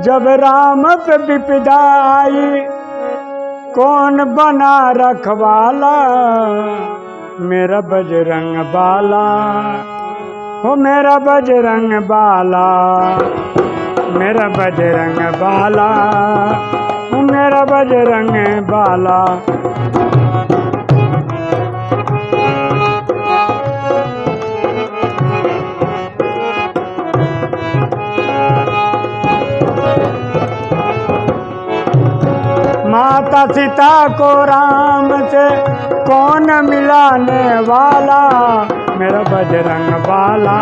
जब राम पे विपदा आई कौन बना रखवाला? मेरा बजरंग बाला। हो मेरा बजरंग बाला। मेरा बजरंग बाला। मेरा बजरंग बाला। माता सीता को राम से कौन मिलाने वाला? मेरा बजरंग बाला,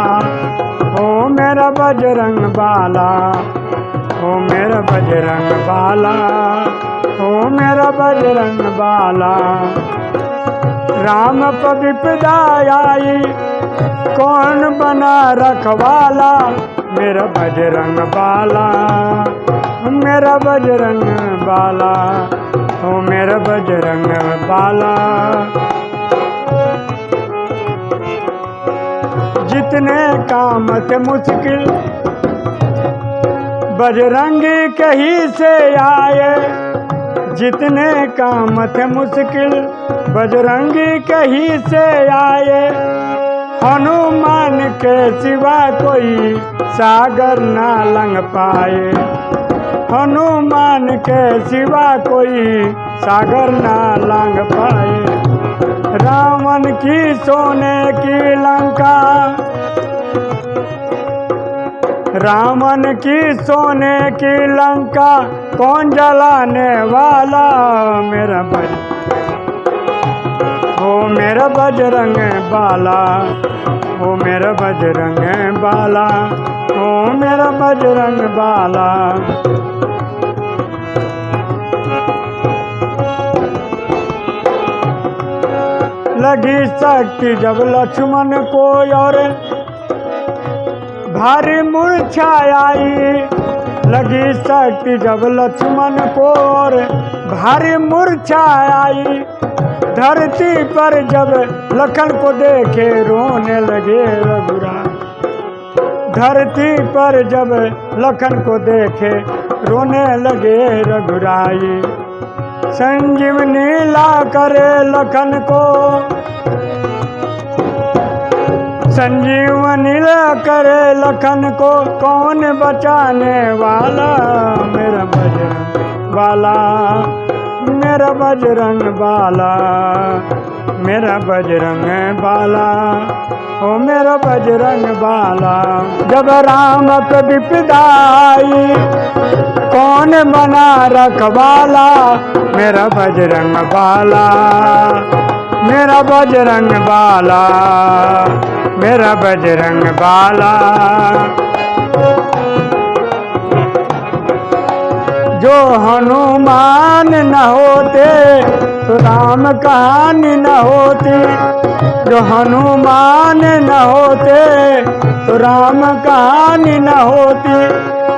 ओ मेरा बजरंग बाला, ओ मेरा बजरंग बाला, ओ मेरा बजरंग बाला। राम पर विपदा आई कौन बना रखवाला मेरा बजरंग बाला, मेरा बजरंग बाला। ओ मेरा बजरंग बाला। जितने काम थे मुश्किल, बजरंगी कहीं से आए। जितने काम थे मुश्किल, बजरंगी कहीं से आए। हनुमान के सिवा कोई सागर ना लंग पाए। हनुमान के सिवा कोई सागर ना लांग पाए। रावण की सोने की लंका। रावण की सोने की लंका कौन जलाने वाला मेरा बज ओ मेरा बजरंग बाला, ओ मेरा बजरंग बाला, ओ मेरा बजरंग बाला। लगी शक्ति जब लक्ष्मण को और भारी मूर्छा आई लगी शक्ति जब लक्ष्मण को और भारी मूर्छा आई धरती पर जब लखन को देखे रोने लगे रघुरा धरती पर जब लखन को देखे रोने लगे रघुराई संजीवनी ला करे लखन को। संजीवनी ला करे लखन को, कौन बचाने वाला मेरा बजरंग वाला, मेरा बजरंग बाला मेरा बजरंग बाला, ओ मेरा बजरंग बाला, जब राम पे विपदा आई कौन बना रखवाला मेरा बजरंग बाला, मेरा बजरंग बाला, मेरा बजरंग बाला। जो हनुमान न होते तो राम कहानी न होती। जो हनुमान न होते तो राम कहानी न होती।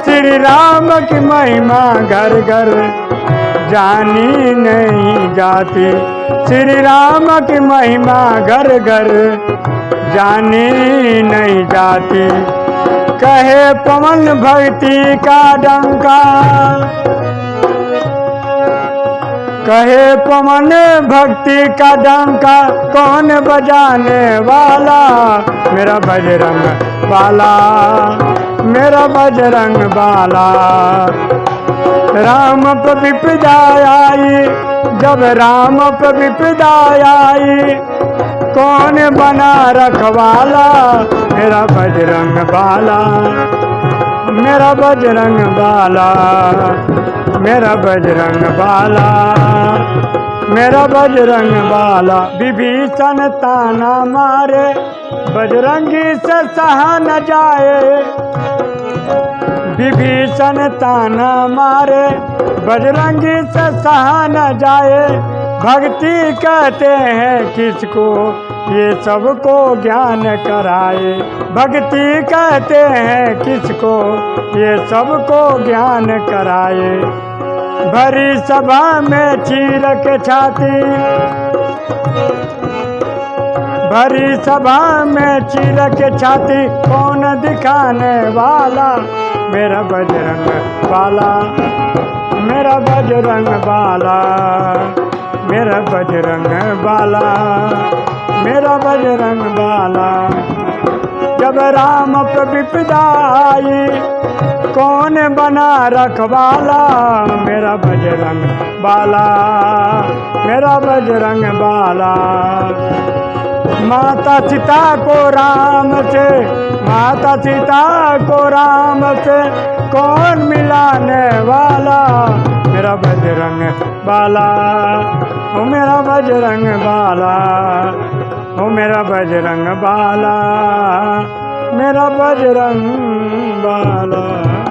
श्री राम की महिमा घर घर जानी नहीं जाती। श्री राम की महिमा घर घर जानी नहीं जाती। कहे पवन भक्ति का डंका कहे पवन भक्ति का डंका, कौन बजाने वाला? मेरा बजरंग बाला, मेरा बजरंग बाला। राम पर विपदा आई, जब राम पर विपदा आई, कौन बना रखवाला? मेरा बजरंग बाला, मेरा बजरंग बाला, मेरा बजरंग बाला। मेरा बजरंग बाला विभीषण ताना मारे, बजरंगी से सहा न जाए। विभीषण ताना मारे, बजरंगी से सहा न जाए। भक्ति कहते हैं किसको, ये सबको ज्ञान कराए। भक्ति कहते हैं किसको, ये सबको ज्ञान कराए। भरी सभा में चीर के छाती। भरी सभा में चीर के छाती, कौन दिखाने वाला? मेरा बजरंग बाला, मेरा बजरंग बाला, मेरा बजरंग बाला, मेरा बजरंग बाला। जब राम पर विपदा आई कौन बना रखवाला? मेरा बजरंग बाला, मेरा बजरंग बाला। माता सीता को राम से, माता सीता को राम से, कौन मिलाने वाला? मेरा बजरंग बाला, ओ मेरा बजरंग बाला। ओ मेरा बजरंग बाला मेरा बजरंग बाला।